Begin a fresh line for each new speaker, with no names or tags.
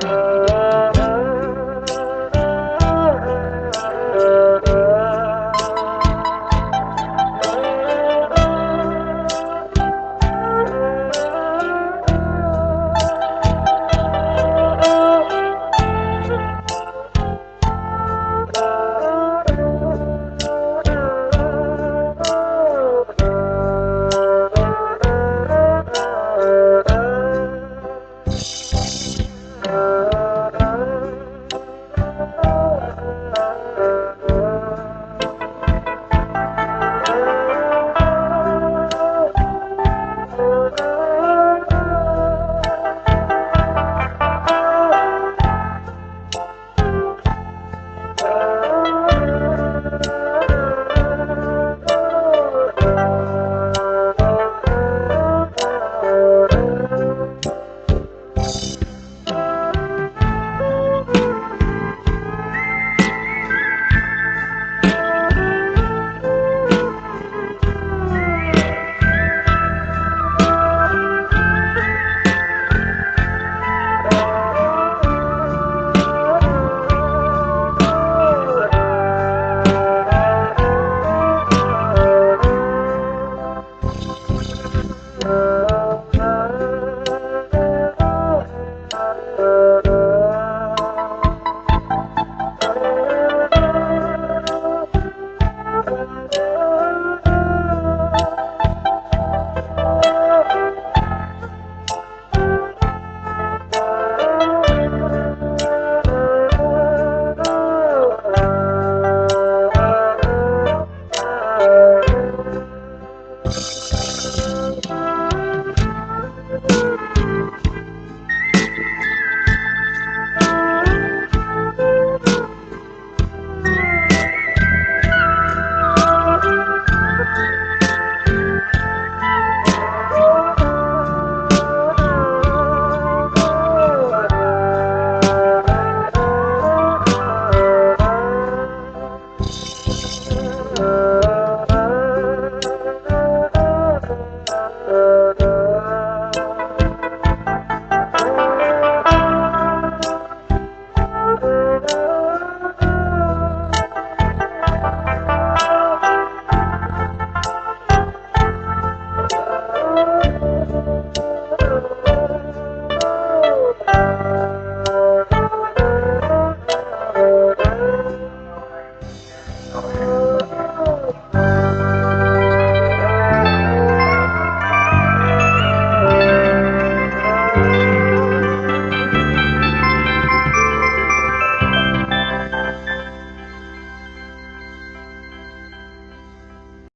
啊。